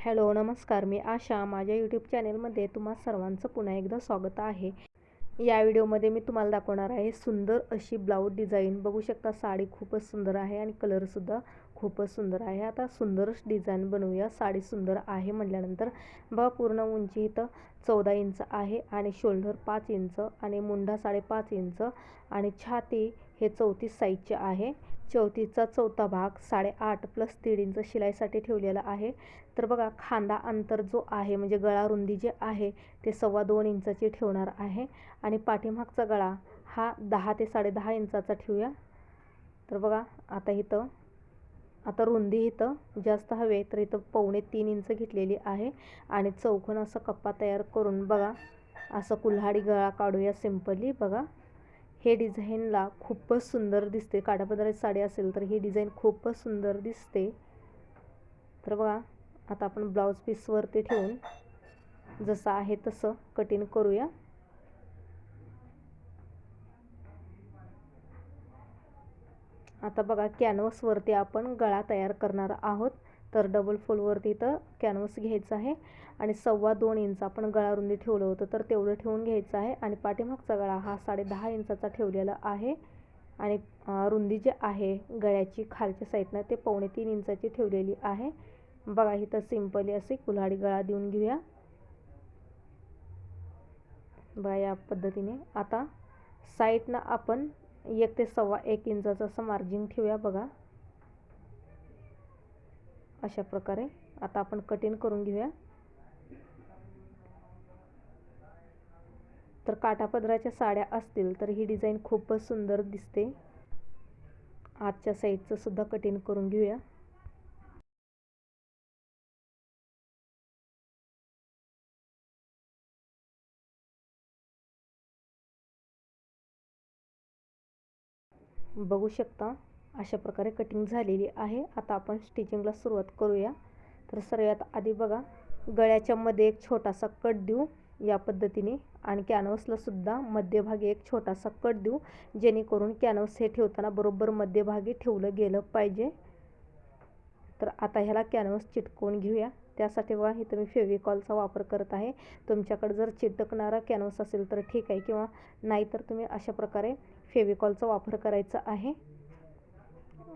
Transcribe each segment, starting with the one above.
Hello नमस्कार. मी आशा. माझ्या YouTube चॅनेलमध्ये तुम्हा सर्वांचं पुन्हा एकदा स्वागत आहे. या व्हिडिओमध्ये मी तुम्हाला दाखवणार आहे सुंदर अशी ब्लाऊज डिझाईन बघू शकता साडी खूपच सुंदर आहे आणि कलरसुद्धा खूपच सुंदर आहे. आता सुंदरच डिझाईन बनवूया. साडी सुंदर आहे म्हटल्यानंतर बघा पूर्ण उंची इथं चौदा इंच आहे आणि शोल्डर पाच इंच आणि मुंडा साडेपाच इंच आणि छाती हे चौतीस साईजचे आहे. चौथीचा चौथा भाग साडेआठ प्लस दीड इंच शिलाईसाठी ठेवलेला आहे. तर बघा खांदा अंतर जो आहे म्हणजे गळा रुंदी जे आहे ते सव्वा दोन इंचाची ठेवणार आहे. आणि पाठीमागचा गळा हा दहा ते साडेदहा इंचाचा ठेवूया. तर बघा आता इथं आता रुंदी इथं जास्त हवे तर इथं पावणे तीन इंच घेतलेली आहे. आणि चौकोन असा कप्पा तयार करून बघा असं कुल्हाडी गळा काढूया सिम्पली बघा हे डिझाईनला खूपच सुंदर दिसते. काठापदराची साडी असेल तर ही डिझाईन खूपच सुंदर दिसते. तर बघा आता आपण ब्लाऊज पीसवरती ठेवून जसं आहे तसं कटिंग करूया. आता बघा कॅनव्हसवरती आपण गळा तयार करणार आहोत. तर डबल फोलवरती तर कॅनव्हस घ्यायचं आहे. आणि सव्वा दोन इंच आपण गळा रुंदी ठेवलं होतं तर तेवढं ठेवून घ्यायचं आहे. आणि पाठीमागचा गळा हा साडे दहा इंचाचा ठेवलेला आहे. आणि रुंदी जी आहे गळ्याची खालच्या साईडनं ते पावणे तीन इंचाची ठेवलेली आहे. बघा इथं सिंपली असे कुल्हाडी गळा देऊन घेऊया. बघा या पद्धतीने. आता साईडनं आपण एक ते सव्वा एक इंचाचं असं मार्जिन ठेवूया बघा. अशा प्रकारे आता आपण कटिंग करून घेऊया. तर काठापदराच्या साड्या असतील तर ही डिझाईन खूपच सुंदर दिसते. आजच्या साईडचं सुद्धा कटिंग करून घेऊया. बघू शकता अशा प्रकारे कटिंग झालेली आहे. आता आपण स्टिचिंगला सुरुवात करूया. तर सर्वात आधी बघा गळ्याच्या मध्ये एक छोटासा कट देऊ या पद्धतीने आणि कॅनव्हसला सुद्धा मध्यभागी एक छोटासा कट देऊ जेणेकरून कॅनव्हस हे ठेवताना बरोबर मध्यभागी ठेवलं गेलं पाहिजे. तर आता ह्याला कॅनव्हस चिटकवून घेऊया. त्यासाठी बघा इथं मी फेविकॉलचा वापर करत आहे. तुमच्याकडे जर चिटकणारा कॅनव्हस असेल तर ठीक आहे किंवा नाहीतर तुम्ही अशा प्रकारे फेविकॉलचा वापर करायचा आहे.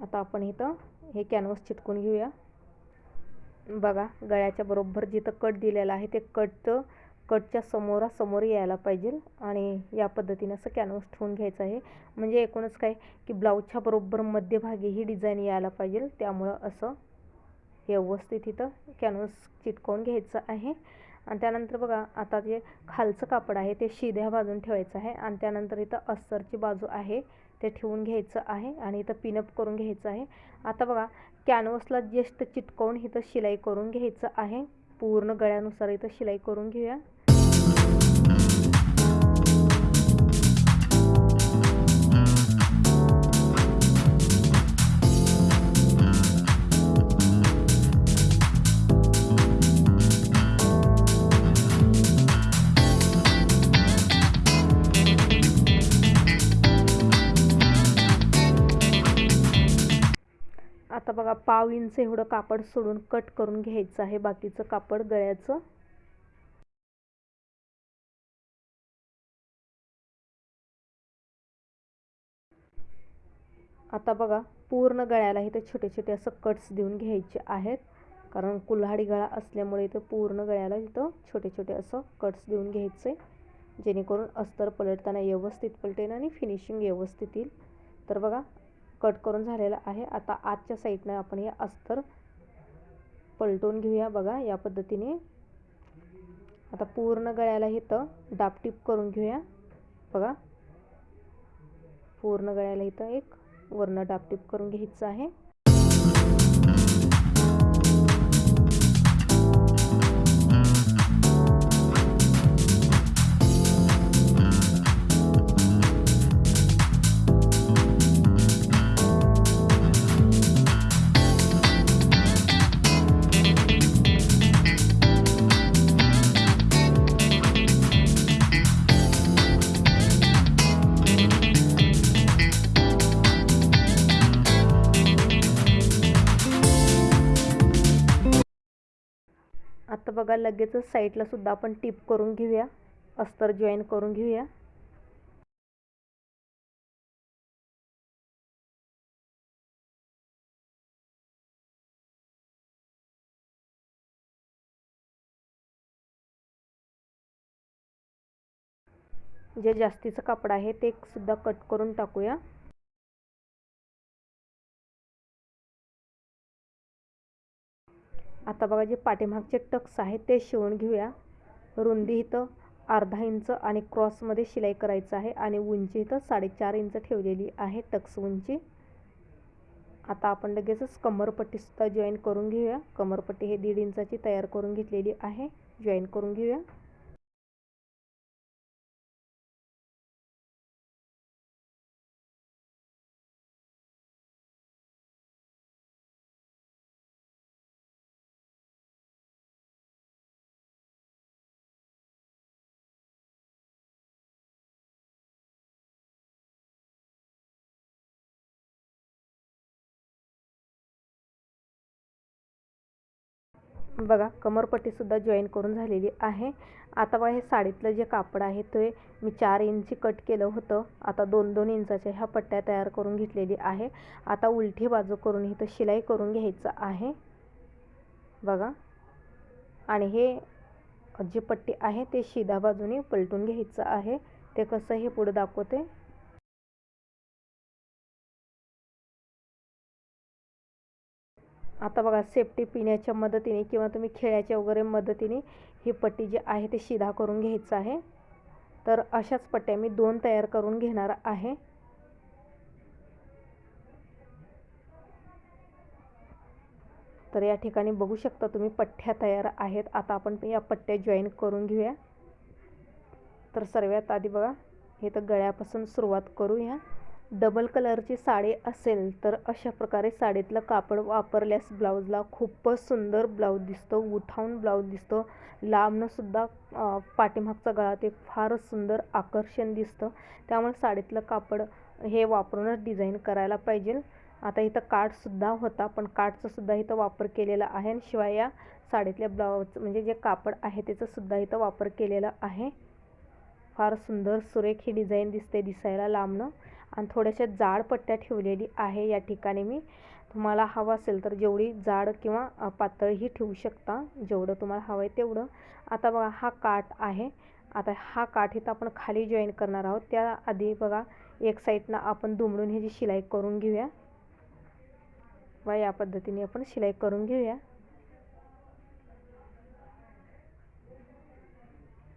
आता आपण इथं हे कॅनव्हस चिटकून घेऊया. बघा गळ्याच्या बरोबर जिथं कट दिलेला आहे ते कट कटच्या समोरासमोर यायला पाहिजे आणि या पद्धतीने असं कॅनव्हस ठेवून घ्यायचं आहे. म्हणजे एकूणच काय की ब्लाऊजच्या बरोबर मध्यभागी ही डिझाईन यायला पाहिजे. त्यामुळं असं व्यवस्थित इथं कॅनव्हस चिटकवून घ्यायचं आहे. आणि त्यानंतर बघा आता जे खालचं कापड आहे ते शिध्या बाजून ठेवायचं आहे. आणि त्यानंतर इथं अस्तरची बाजू आहे. ते ठेवून घ्यायचं आहे आणि इथं पिनअप करून घ्यायचं आहे. आता बघा कॅनव्हसला जस्ट चिटकवून इथं शिलाई करून घ्यायचं आहे. पूर्ण गळ्यानुसार इथं शिलाई करून घेऊया. बघा पाव इंच एवढं कापड सोडून कट करून घ्यायचं आहे. बाकीचं कापड गळ्याचं. आता बघा पूर्ण गळ्याला इथे छोटे छोटे असं कट्स देऊन घ्यायचे आहेत. कारण कुल्हाडी गळा असल्यामुळे इथं पूर्ण गळ्याला इथं छोटे छोटे असं कट्स देऊन घ्यायचे. जेणेकरून अस्तर पलटताना व्यवस्थित पलटेन आणि फिनिशिंग व्यवस्थित येईल. तर बघा कट करून झालेला आहे. आता आजच्या साईडनं आपण हे अस्तर पलटून घेऊया बघा या पद्धतीने. आता पूर्ण गळ्याला इथं डापटीप करून घेऊया. बघा. पूर्ण गळ्याला इथं एक वरनं डापटीप करून घ्यायचं आहे. बघा लगेचच साईडला सुद्धा आपण टिप करून घेऊया. अस्तर जॉईन करून घेऊया. जे जास्तीचं कापड आहे ते सुद्धा कट करून टाकूया. आता बघा जे पाठीमागचे टक्स आहेत ते शिवून घेऊया. रुंदी इथं अर्धा इंच आणि क्रॉसमध्ये शिलाई करायचं आहे आणि उंची इथं साडेचार इंच ठेवलेली आहे टक्स उंची. आता आपण लगेचच कमरपट्टीसुद्धा जॉईन करून घेऊया. कमरपट्टी हे दीड इंचाची तयार करून घेतलेली आहे. जॉईन करून घेऊया. बघा कमरपट्टीसुद्धा जॉईन करून झालेली आहे. आता बघा हे साडीतलं जे कापड आहे ते मी चार इंची कट केलं होतं. आता दोन दोन इंचाच्या ह्या पट्ट्या तयार करून घेतलेली आहे. आता उलटी बाजू करून इथं शिलाई करून घ्यायचं आहे. बघा. आणि हे जी पट्टी आहे ते शिधा बाजूने पलटून घ्यायचं आहे. ते कसं हे पुढं दाखवते? आता बघा सेफ्टी पिण्याच्या मदतीने किंवा तुम्ही खेळ्याच्या वगैरे मदतीने ही पट्टी जी आहे ते शिधा करून घ्यायचं आहे. तर अशाच पट्ट्या मी दोन तयार करून घेणार आहे. तर या ठिकाणी बघू शकता तुम्ही पट्ट्या तयार आहेत. आता आपण या पट्ट्या जॉईन करून घेऊया. तर सर्वात आधी बघा हे तर गळ्यापासून सुरुवात करूया. डबल कलरची साडी असेल तर अशा प्रकारे साडीतलं कापड वापरल्यास ब्लाऊजला खूपच सुंदर ब्लाऊज दिसतो उठावून ब्लाऊज दिसतो. लांबनंसुद्धा पाठीमागचा गळा ते फारच सुंदर आकर्षण दिसतं. त्यामुळे साडीतलं कापड हे वापरूनच डिझाईन करायला पाहिजे. आता इथं काठसुद्धा होता पण काठचासुद्धा इथं वापर केलेला आहे आणि शिवाय या साडीतल्या ब्लाऊज म्हणजे जे कापड आहे त्याचासुद्धा इथं वापर केलेला आहे. फार सुंदर सुरेख ही डिझाईन दिसते दिसायला लांबनं. आणि थोड्याशा जाड पट्ट्या ठेवलेली आहे या ठिकाणी मी. तुम्हाला हवं असेल तर जेवढी जाड किंवा पातळही ठेवू शकता. जेवढं तुम्हाला हवं आहे तेवढं. आता बघा हा काठ आहे. आता हा काठ इथं आपण खाली जॉईन करणार आहोत. त्याआधी बघा एक साईडनं आपण दुमडून ह्याची शिलाई करून घेऊया. व या पद्धतीने आपण शिलाई करून घेऊया.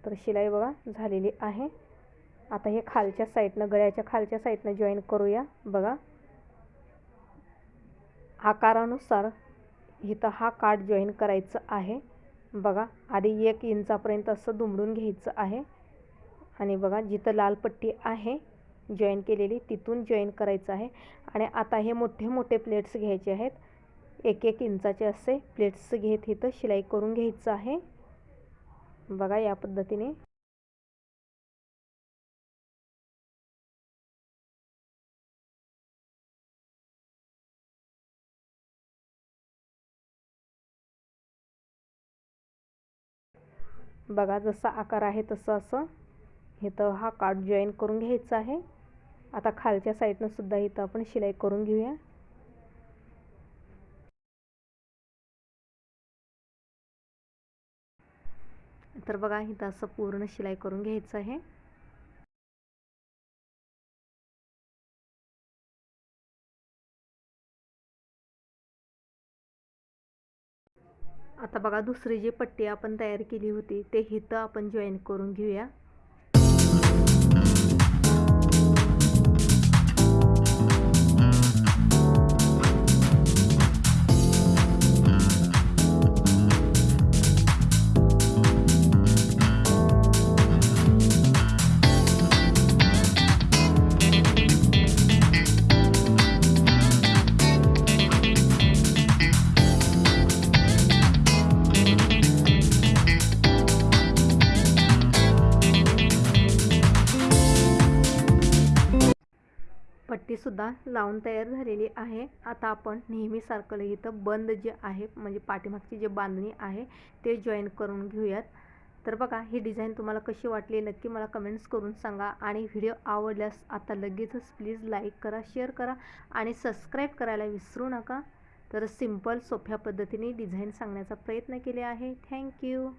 तर शिलाई बघा झालेली आहे. आता हे खालच्या साईडनं गळ्याच्या खालच्या साईडनं जॉईन करूया. बघा. आकारानुसार इथं हा काठ जॉईन करायचं आहे. बघा आधी एक इंचापर्यंत असं दुमडून घ्यायचं आहे. आणि बघा जिथं लाल पट्टी आहे जॉईन केलेली तिथून जॉईन करायचं आहे. आणि आता हे मोठे मोठे प्लेट्स घ्यायचे आहेत. एक एक इंचाचे असे प्लेट्स घेत इथं शिलाई करून घ्यायचं आहे. बघा या पद्धतीने. बघा जसा आकार आहे तसं असं इथं हा कार्ड जॉईन करून घ्यायचा आहे. आता खालच्या साईडनं सुद्धा इथं आपण शिलाई करून घेऊया. तर बघा इथं असं पूर्ण शिलाई करून घ्यायचं आहे. आता बघा दुसरी जी पट्टी आपण तयार केली होती ते हिथं आपण जॉईन करून घेऊया. सुद्धा लावून तयार झालेली आहे. आता आपण नेहमीसारखं इथं बंद जे आहे म्हणजे पाठीमागची जे बांधणी आहे ते जॉईन करून घेऊयात. तर बघा ही डिझाईन तुम्हाला कशी वाटली नक्की मला कमेंट्स करून सांगा. आणि व्हिडिओ आवडल्यास आता लगेचच प्लीज लाईक करा शेअर करा आणि सबस्क्राईब करायला विसरू नका. तर सिंपल सोप्या पद्धतीने डिझाईन सांगण्याचा प्रयत्न केले आहे. थँक्यू